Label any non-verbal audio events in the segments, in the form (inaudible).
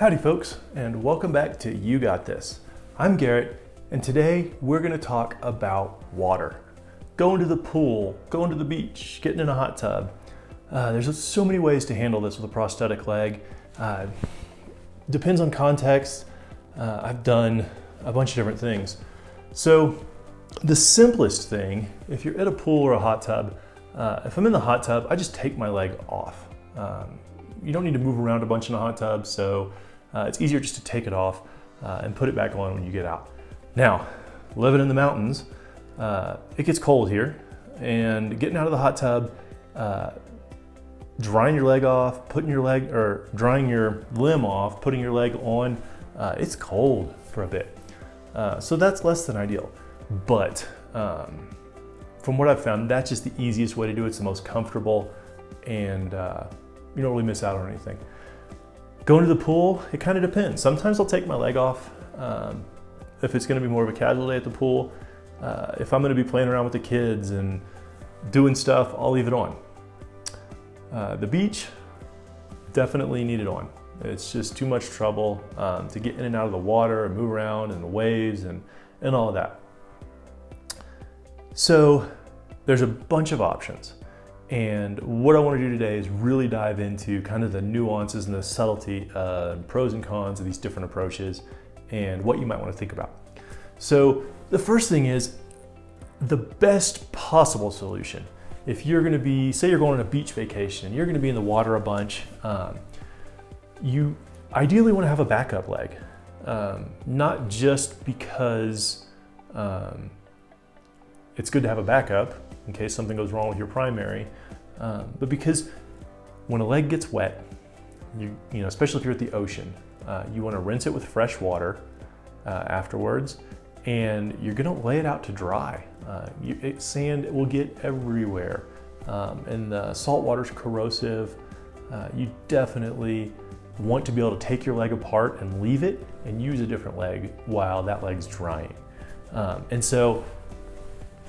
Howdy folks, and welcome back to You Got This. I'm Garrett, and today we're gonna talk about water. Going to the pool, going to the beach, getting in a hot tub. Uh, there's so many ways to handle this with a prosthetic leg. Uh, depends on context. Uh, I've done a bunch of different things. So the simplest thing, if you're at a pool or a hot tub, uh, if I'm in the hot tub, I just take my leg off. Um, you don't need to move around a bunch in a hot tub, so uh, it's easier just to take it off uh, and put it back on when you get out. Now, living in the mountains, uh, it gets cold here and getting out of the hot tub, uh, drying your leg off, putting your leg, or drying your limb off, putting your leg on, uh, it's cold for a bit. Uh, so that's less than ideal. But um, from what I've found, that's just the easiest way to do it. It's the most comfortable and you don't really miss out on anything. Going to the pool, it kind of depends. Sometimes I'll take my leg off um, if it's gonna be more of a casual day at the pool. Uh, if I'm gonna be playing around with the kids and doing stuff, I'll leave it on. Uh, the beach, definitely need it on. It's just too much trouble um, to get in and out of the water and move around and the waves and, and all of that. So there's a bunch of options. And what I want to do today is really dive into kind of the nuances and the subtlety, uh, pros and cons of these different approaches and what you might want to think about. So the first thing is the best possible solution. If you're going to be, say you're going on a beach vacation, you're going to be in the water a bunch, um, you ideally want to have a backup leg. Um, not just because um, it's good to have a backup, in case something goes wrong with your primary. Um, but because when a leg gets wet, you, you know, especially if you're at the ocean, uh, you want to rinse it with fresh water uh, afterwards, and you're going to lay it out to dry. Uh, you, it, sand will get everywhere, um, and the salt water is corrosive. Uh, you definitely want to be able to take your leg apart and leave it and use a different leg while that leg's drying. Um, and so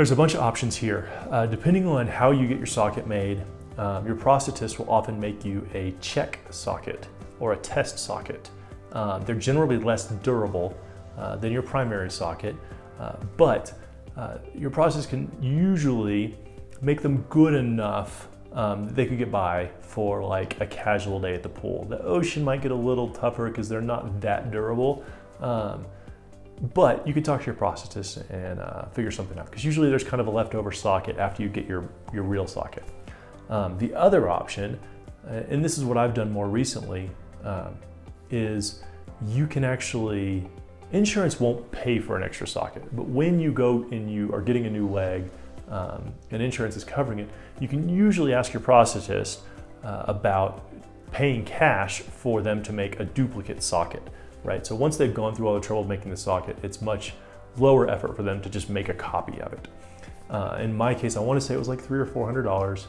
there's a bunch of options here. Uh, depending on how you get your socket made, um, your prosthetist will often make you a check socket or a test socket. Um, they're generally less durable uh, than your primary socket, uh, but uh, your prosthetist can usually make them good enough um, that they could get by for like a casual day at the pool. The ocean might get a little tougher because they're not that durable. Um, but you can talk to your prosthetist and uh, figure something out because usually there's kind of a leftover socket after you get your, your real socket. Um, the other option, uh, and this is what I've done more recently, um, is you can actually, insurance won't pay for an extra socket, but when you go and you are getting a new leg um, and insurance is covering it, you can usually ask your prosthetist uh, about paying cash for them to make a duplicate socket right? So once they've gone through all the trouble of making the socket, it's much lower effort for them to just make a copy of it. Uh, in my case, I want to say it was like three or four hundred dollars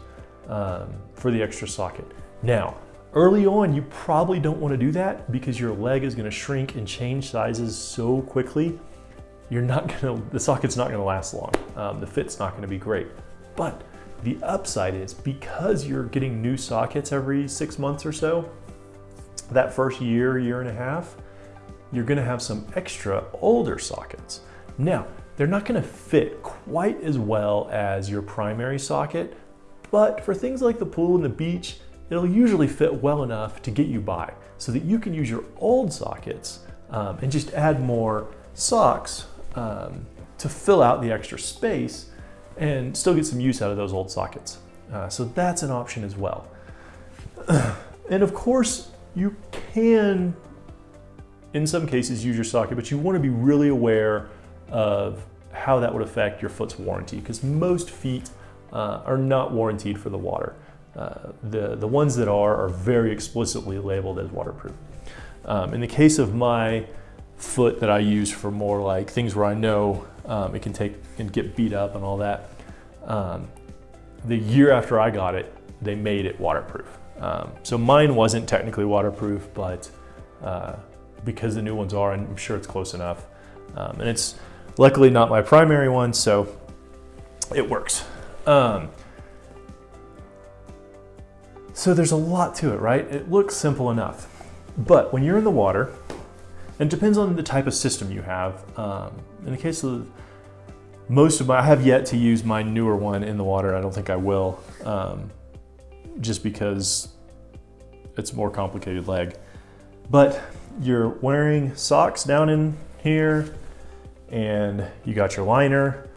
um, for the extra socket. Now, early on, you probably don't want to do that because your leg is going to shrink and change sizes so quickly. You're not to, the socket's not going to last long. Um, the fit's not going to be great. But the upside is because you're getting new sockets every six months or so, that first year, year and a half, you're gonna have some extra older sockets. Now, they're not gonna fit quite as well as your primary socket, but for things like the pool and the beach, it'll usually fit well enough to get you by so that you can use your old sockets um, and just add more socks um, to fill out the extra space and still get some use out of those old sockets. Uh, so that's an option as well. (clears throat) and of course, you can in some cases use your socket, but you want to be really aware of how that would affect your foot's warranty because most feet uh, are not warranted for the water. Uh, the, the ones that are are very explicitly labeled as waterproof. Um, in the case of my foot that I use for more like things where I know um, it can take and get beat up and all that, um, the year after I got it, they made it waterproof. Um, so mine wasn't technically waterproof, but uh, because the new ones are, and I'm sure it's close enough. Um, and it's luckily not my primary one, so it works. Um, so there's a lot to it, right? It looks simple enough. But when you're in the water, and it depends on the type of system you have. Um, in the case of most of my, I have yet to use my newer one in the water. I don't think I will, um, just because it's a more complicated leg. But you're wearing socks down in here and you got your liner,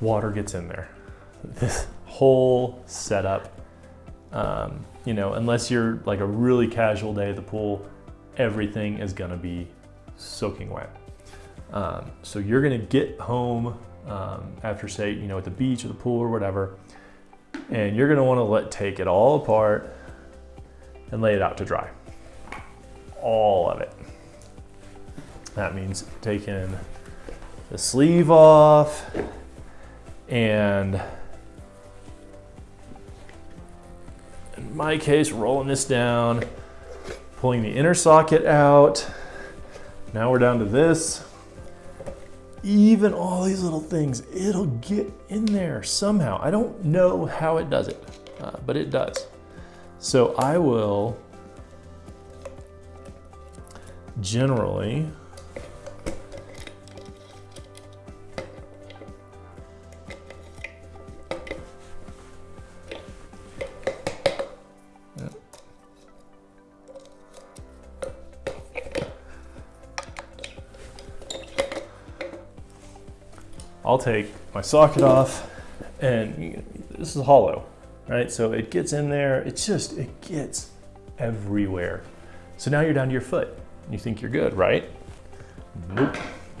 water gets in there. (laughs) This whole setup, um, you know, unless you're like a really casual day at the pool, everything is gonna be soaking wet. Um, so you're gonna get home um, after say, you know, at the beach or the pool or whatever, and you're gonna wanna let take it all apart and lay it out to dry. All of it. That means taking the sleeve off and in my case, rolling this down, pulling the inner socket out. Now we're down to this even all these little things, it'll get in there somehow. I don't know how it does it, uh, but it does. So I will generally I'll take my socket off and this is hollow, right? So it gets in there, it's just, it gets everywhere. So now you're down to your foot. You think you're good, right? Nope.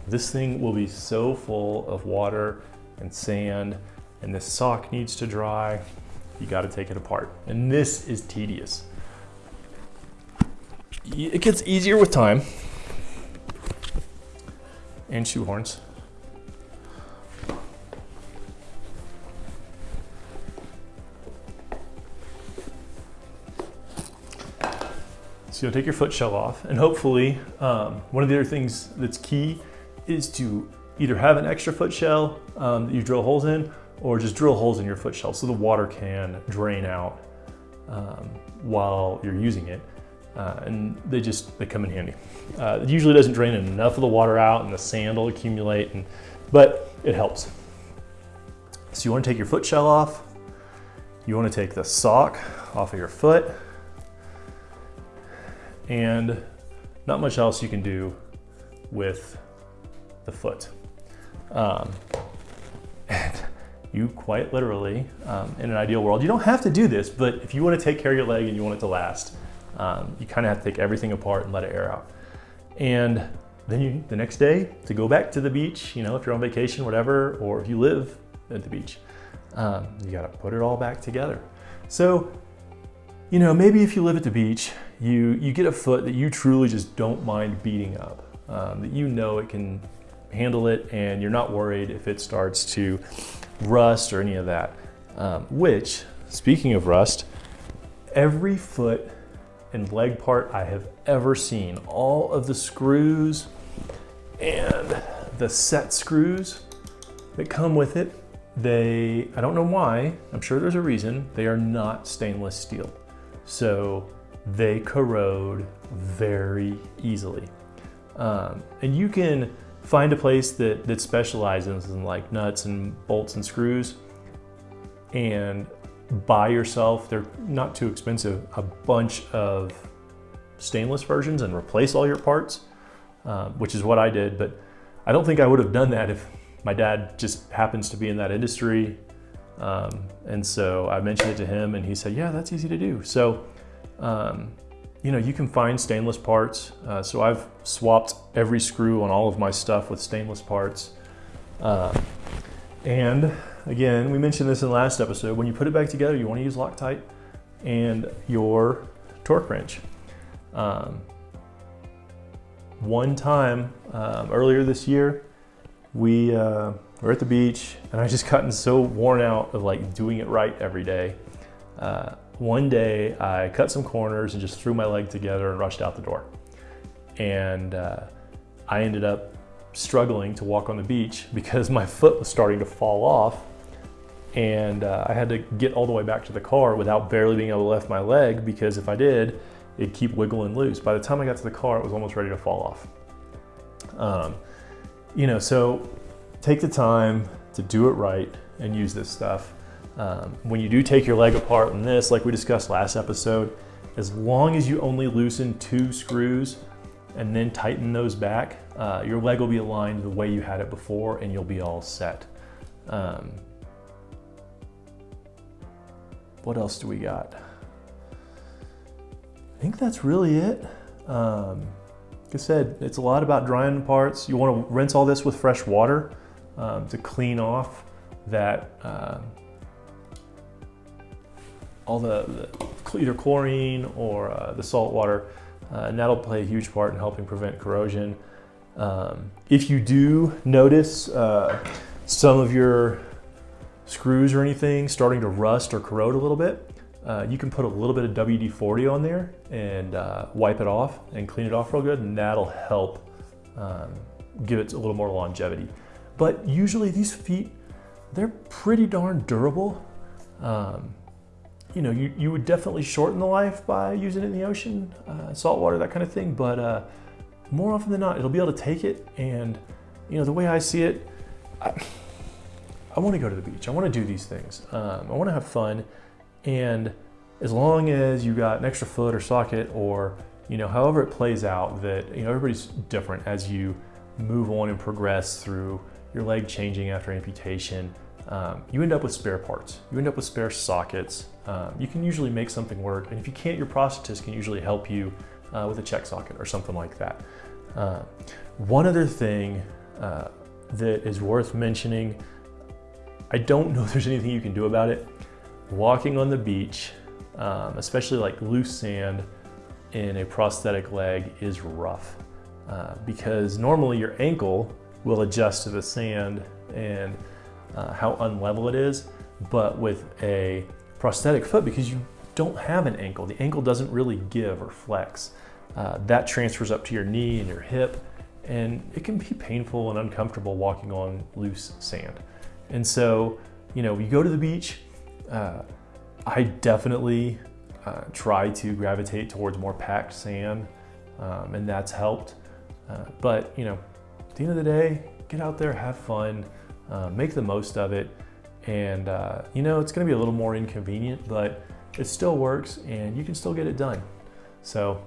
This thing will be so full of water and sand and this sock needs to dry. You gotta take it apart. And this is tedious. It gets easier with time and shoehorns. You'll take your foot shell off and hopefully um, one of the other things that's key is to either have an extra foot shell um, that you drill holes in or just drill holes in your foot shell so the water can drain out um, while you're using it. Uh, and they just, they come in handy. Uh, it usually doesn't drain enough of the water out and the sand will accumulate, and, but it helps. So you wanna take your foot shell off, you wanna take the sock off of your foot, and not much else you can do with the foot. Um, and (laughs) you quite literally, um, in an ideal world, you don't have to do this, but if you want to take care of your leg and you want it to last, um, you kind of have to take everything apart and let it air out. And then you, the next day, to go back to the beach, you know, if you're on vacation, whatever, or if you live at the beach, um, you got to put it all back together. So, you know, maybe if you live at the beach you, you get a foot that you truly just don't mind beating up, um, that you know it can handle it and you're not worried if it starts to rust or any of that. Um, which, speaking of rust, every foot and leg part I have ever seen, all of the screws and the set screws that come with it, they, I don't know why, I'm sure there's a reason, they are not stainless steel. So they corrode very easily. Um, and you can find a place that, that specializes in like nuts and bolts and screws and buy yourself, they're not too expensive, a bunch of stainless versions and replace all your parts, um, which is what I did. But I don't think I would have done that if my dad just happens to be in that industry. Um, and so I mentioned it to him and he said, yeah, that's easy to do. So um, you know, you can find stainless parts. Uh, so I've swapped every screw on all of my stuff with stainless parts. Uh, and again, we mentioned this in the last episode, when you put it back together, you wanna use Loctite and your torque wrench. Um, one time um, earlier this year, we uh, were at the beach and I just gotten so worn out of like doing it right every day. Uh, one day I cut some corners and just threw my leg together and rushed out the door. And uh, I ended up struggling to walk on the beach (laughs) because my foot was starting to fall off and uh, I had to get all the way back to the car without barely being able to lift my leg because if I did, it'd keep wiggling loose. By the time I got to the car, it was almost ready to fall off. Um, you know, so take the time to do it right and use this stuff. Um, when you do take your leg apart in this, like we discussed last episode, as long as you only loosen two screws and then tighten those back, uh, your leg will be aligned the way you had it before and you'll be all set. Um, what else do we got? I think that's really it. Um, like I said, it's a lot about drying parts. You want to rinse all this with fresh water um, to clean off that uh, all the, the, either chlorine or uh, the salt water, uh, and that'll play a huge part in helping prevent corrosion. Um, if you do notice uh, some of your screws or anything starting to rust or corrode a little bit, uh, you can put a little bit of WD-40 on there and uh, wipe it off and clean it off real good, and that'll help um, give it a little more longevity. But usually these feet, they're pretty darn durable. Um, you know, you, you would definitely shorten the life by using it in the ocean, uh, salt water, that kind of thing. But uh, more often than not, it'll be able to take it. And, you know, the way I see it, I, I want to go to the beach. I want to do these things. Um, I want to have fun. And as long as you got an extra foot or socket or, you know, however it plays out that, you know, everybody's different as you move on and progress through your leg changing after amputation um, you end up with spare parts. You end up with spare sockets. Um, you can usually make something work, and if you can't, your prosthetist can usually help you uh, with a check socket or something like that. Uh, one other thing uh, that is worth mentioning, I don't know if there's anything you can do about it. Walking on the beach, um, especially like loose sand in a prosthetic leg is rough uh, because normally your ankle will adjust to the sand and uh, how unlevel it is, but with a prosthetic foot, because you don't have an ankle, the ankle doesn't really give or flex. Uh, that transfers up to your knee and your hip, and it can be painful and uncomfortable walking on loose sand. And so, you know, you go to the beach, uh, I definitely uh, try to gravitate towards more packed sand, um, and that's helped. Uh, but, you know, at the end of the day, get out there, have fun, uh, make the most of it. And uh, you know, it's gonna be a little more inconvenient, but it still works and you can still get it done. So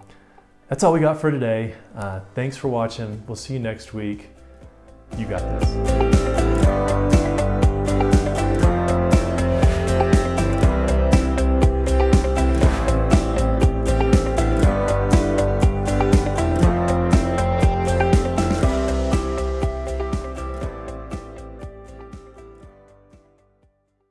that's all we got for today. Uh, thanks for watching. We'll see you next week. You got this.